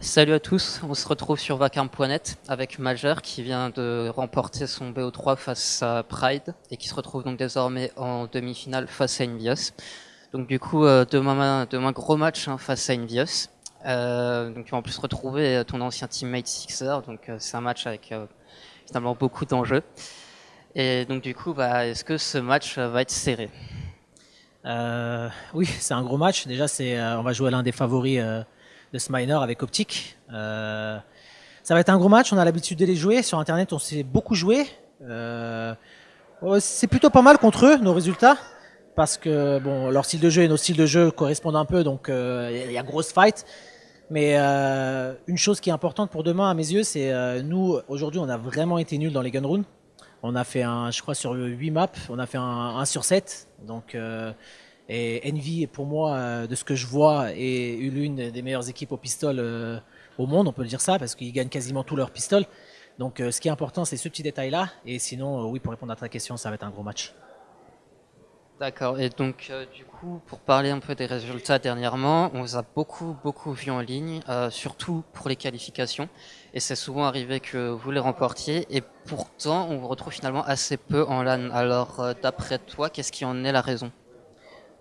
Salut à tous, on se retrouve sur Vacarme.net avec Majeur qui vient de remporter son BO3 face à Pride et qui se retrouve donc désormais en demi-finale face à Invios. Donc du coup, euh, demain, gros match hein, face à Invios. Euh, donc tu vas en plus retrouver ton ancien teammate Sixer, donc euh, c'est un match avec euh, finalement beaucoup d'enjeux. Et donc du coup, bah, est-ce que ce match va être serré? Oui, c'est un gros match. Déjà, c'est on va jouer l'un des favoris de ce avec Optic. Euh, ça va être un gros match, on a l'habitude de les jouer. Sur Internet, on s'est beaucoup joué. Euh, c'est plutôt pas mal contre eux, nos résultats. Parce que bon, leur style de jeu et nos styles de jeu correspondent un peu, donc euh, il y a grosse fight. Mais euh, une chose qui est importante pour demain, à mes yeux, c'est euh, nous, aujourd'hui, on a vraiment été nuls dans les gun runs. On a fait un, je crois, sur 8 maps, on a fait un 1 sur 7. Donc, euh, et Envy, pour moi, euh, de ce que je vois, est l'une des meilleures équipes au pistol euh, au monde, on peut le dire ça, parce qu'ils gagnent quasiment tous leurs pistoles. Donc ce qui est important, c'est ce petit détail-là. Et sinon, oui, pour répondre à ta question, ça va être un gros match. D'accord. Et donc, euh, du coup, pour parler un peu des résultats dernièrement, on vous a beaucoup, beaucoup vu en ligne, euh, surtout pour les qualifications. Et c'est souvent arrivé que vous les remportiez. Et pourtant, on vous retrouve finalement assez peu en LAN. Alors, euh, d'après toi, qu'est-ce qui en est la raison?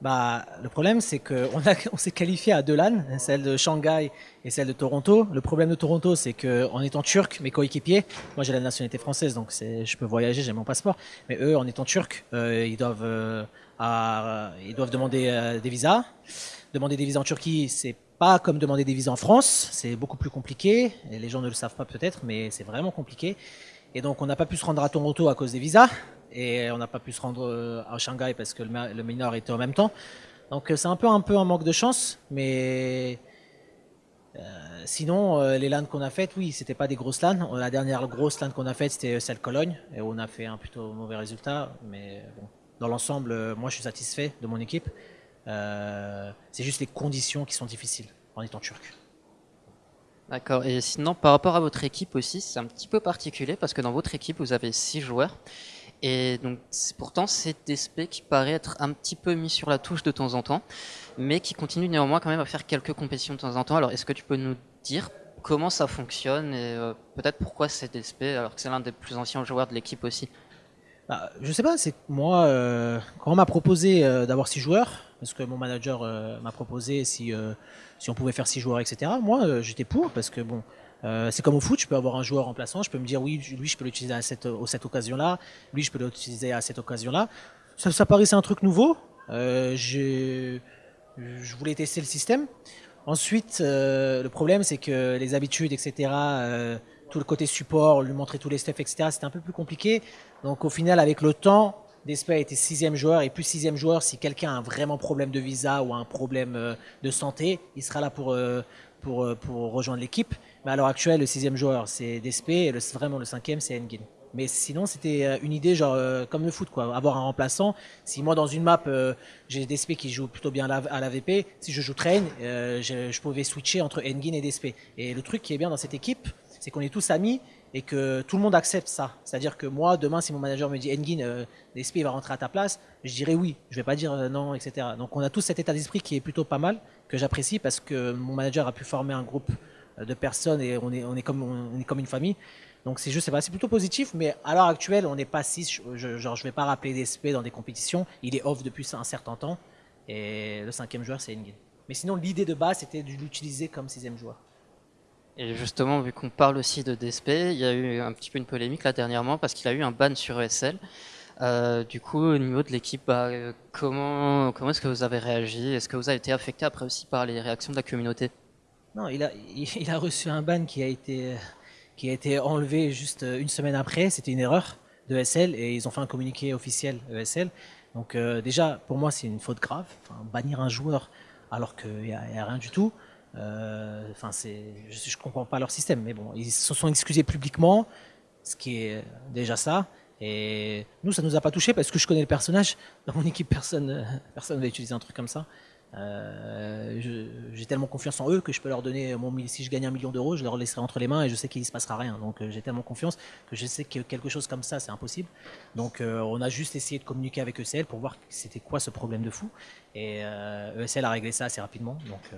Bah, le problème, c'est qu'on on s'est qualifié à deux LAN, celle de Shanghai et celle de Toronto. Le problème de Toronto, c'est qu'en étant turc, mes coéquipiers, moi j'ai la nationalité française, donc je peux voyager, j'ai mon passeport, mais eux, en étant turcs, euh, ils, doivent, euh, à, ils doivent demander euh, des visas. Demander des visas en Turquie, c'est pas comme demander des visas en France, c'est beaucoup plus compliqué, et les gens ne le savent pas peut-être, mais c'est vraiment compliqué. Et donc on n'a pas pu se rendre à Toronto à cause des visas et on n'a pas pu se rendre euh, à Shanghai parce que le, mineur était en même temps. Donc euh, c'est un peu un peu un manque de chance, mais euh, sinon les LAN qu'on a faites, oui, c'était pas des grosses LAN. La dernière grosse LAN qu'on a faite, c'était celle Cologne et on a fait un plutôt mauvais résultat, mais bon, dans l'ensemble, moi je suis satisfait de mon équipe. C'est juste les conditions qui sont difficiles en étant turc. D'accord. Et sinon, par rapport à votre équipe aussi, c'est un petit peu particulier parce que dans votre équipe, vous avez six joueurs. Et donc, pourtant, c'est DSP qui paraît être un petit peu mis sur la touche de temps en temps, mais qui continue néanmoins quand même à faire quelques compétitions de temps en temps. Alors, est-ce que tu peux nous dire comment ça fonctionne et euh, peut-être pourquoi c'est DSP alors que c'est l'un des plus anciens joueurs de l'équipe aussi? Bah, Je sais pas, c'est moi, euh, quand on m'a proposé euh, d'avoir six joueurs, parce que mon manager euh, m'a proposé si, euh, si on pouvait faire six joueurs, etc., moi, euh, j'étais pour, parce que bon, euh, c'est comme au foot, je peux avoir un joueur remplaçant, je peux me dire oui, lui je peux l'utiliser à cette, cette occasion-là, lui je peux l'utiliser à cette occasion-là. Ça, ça paraissait un truc nouveau. Je voulais tester le système. Ensuite, le problème c'est que les habitudes, etc., tout le côté support, lui montrer tous les steps, etc., c'était un peu plus compliqué. Donc au final, avec le temps, Despa était sixième joueur et plus sixième joueur si quelqu'un a un vraiment problème de visa ou un problème euh, de santé, il sera là pour, euh, pour, euh, pour rejoindre l'équipe. Mais à l'heure actuelle, le sixième joueur, c'est Despé, et le, vraiment le cinquième, c'est Engin. Mais sinon, c'était une idée genre comme le foot, quoi, avoir un remplaçant. Si moi, dans une map, j'ai Despé qui joue plutôt bien à la, à la VP, si je joue Train, je, je, pouvais switcher entre Engin et Despé. Et le truc qui est bien dans cette équipe, c'est qu'on est tous amis et que tout le monde accepte ça. C'est-à-dire que moi, demain, si mon manager me dit Engin, euh, va rentrer à ta place, je dirais oui. Je vais pas dire euh, non, etc. Donc on a tous cet état d'esprit qui est plutôt pas mal, que j'apprécie parce que mon manager a pu former un groupe de personnes et on est, comme, on est comme une famille. Donc c'est juste, c'est plutôt positif, mais à l'heure actuelle, on n'est pas 6. Je, genre, je vais pas rappeler DSP dans des compétitions. Il est off depuis un certain temps. Et le cinquième joueur, c'est Engin. Mais sinon, l'idée de base, c'était de l'utiliser comme sixième joueur. Et justement, vu qu'on parle aussi de DSP, il y a eu un petit peu une polémique là dernièrement parce qu'il a eu un ban sur ESL. Euh, du coup, au niveau de l'équipe, bah, euh, comment, comment est-ce que vous avez réagi? Est-ce que vous avez été affecté après aussi par les réactions de la communauté? Non, il a, il a reçu un ban qui a été, qui a été enlevé juste une semaine après. C'était une erreur de ESL et ils ont fait un communiqué officiel ESL. Donc euh, déjà, pour moi, c'est une faute grave. Bannir un joueur alors qu'il n'y a, rien du tout. Euh, enfin, je, je comprends pas leur système, mais bon, ils se sont excusés publiquement, ce qui est déjà ça. Et nous, ça nous a pas touché parce que je connais le personnage. Dans mon équipe, personne, personne va utiliser un truc comme ça. j'ai tellement confiance en eux que je peux leur donner mon si je gagne un million d'euros, je leur laisserai entre les mains et je sais qu'il ne se passera rien. Donc j'ai tellement confiance que je sais que quelque chose comme ça c'est impossible. Donc on a juste essayé de communiquer avec ECL pour voir c'était quoi ce problème de fou et ESL a réglé ça assez rapidement. Donc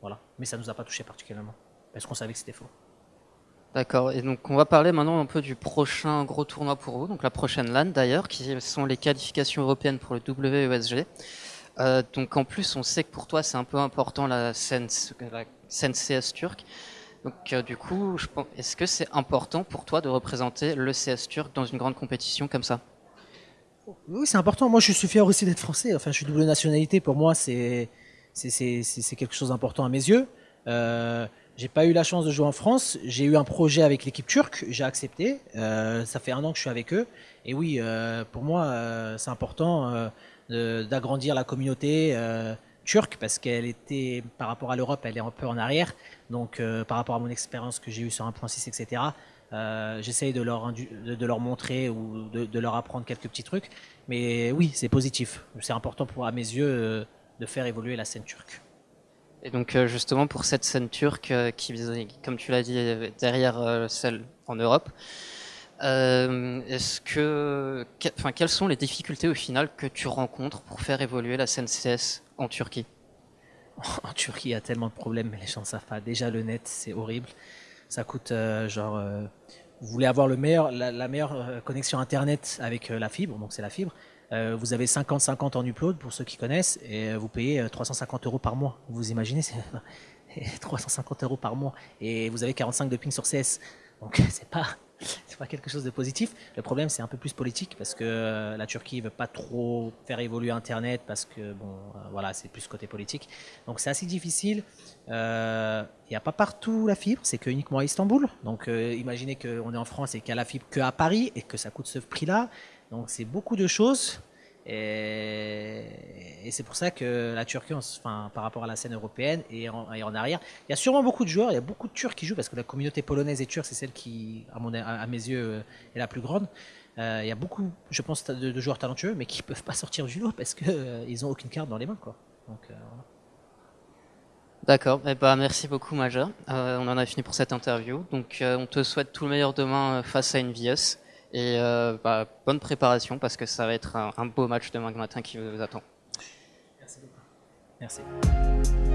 voilà, mais ça nous a pas touché particulièrement parce qu'on savait que c'était faux. D'accord, et donc on va parler maintenant un peu du prochain gros tournoi pour vous, donc la prochaine LAN d'ailleurs, qui sont les qualifications européennes pour le WESG. Euh, donc en plus, on sait que pour toi c'est un peu important la scène, la CS turque. Donc euh, du coup, est-ce que c'est important pour toi de représenter le CS turc dans une grande compétition comme ça? Oui, c'est important. Moi, je suis fier aussi d'être français. Enfin, je suis double nationalité. Pour moi, c'est c'est quelque chose d'important à mes yeux. Euh, j'ai pas eu la chance de jouer en France. J'ai eu un projet avec l'équipe turque. J'ai accepté. Euh, ça fait un an que je suis avec eux. Et oui, euh, pour moi, euh, c'est important d'agrandir la communauté turque parce qu'elle était, par rapport à l'Europe, elle est un peu en arrière. Donc, par rapport à mon expérience que j'ai eue sur 1.6, etc., j'essaye de leur, montrer ou de, de, leur apprendre quelques petits trucs. Mais oui, c'est positif. C'est important pour, à mes yeux, de faire évoluer la scène turque. Et donc euh, justement pour cette scène turque euh, qui, comme tu l'as dit, derrière euh, celle en Europe, est-ce que, enfin, quelles sont les difficultés au final que tu rencontres pour faire évoluer la scène CS en Turquie? En Turquie, il y a tellement de problèmes, mais les gens ne savent pas. Déjà le net, c'est horrible. Ça coûte genre, vous voulez avoir le meilleur, la meilleure connexion internet avec la fibre, donc c'est la fibre. Euh, vous avez 50-50 en upload pour ceux qui connaissent et euh, vous payez 350 euh, euros par mois. Vous imaginez, c'est 350 euros par mois et vous avez 45 de ping sur CS. Donc c'est pas c'est pas quelque chose de positif. Le problème c'est un peu plus politique parce que la Turquie veut pas trop faire évoluer Internet parce que bon voilà c'est plus côté politique. Donc c'est assez difficile. Il n'y a pas partout la fibre, c'est que uniquement à Istanbul. Donc imaginez qu'on est en France et qu'il y a la fibre que à Paris et que ça coûte ce prix-là. Donc c'est beaucoup de choses. Et, c'est pour ça que la Turquie, enfin, par rapport à la scène européenne, est en, arrière. Il y a sûrement beaucoup de joueurs, il y a beaucoup de Turcs qui jouent parce que la communauté polonaise et turque, c'est celle qui, à, mes yeux, euh, est la plus grande. Euh, il y a beaucoup, je pense, de, joueurs talentueux, mais qui ne peuvent pas sortir du lot parce qu'ils euh, n'ont aucune carte dans les mains. Quoi. D'accord, eh ben, merci beaucoup Major. on en a fini pour cette interview. Donc on te souhaite tout le meilleur demain face à Envious. Et euh, bah, bonne préparation parce que ça va être un, un beau match demain matin qui vous attend. Merci beaucoup. Merci.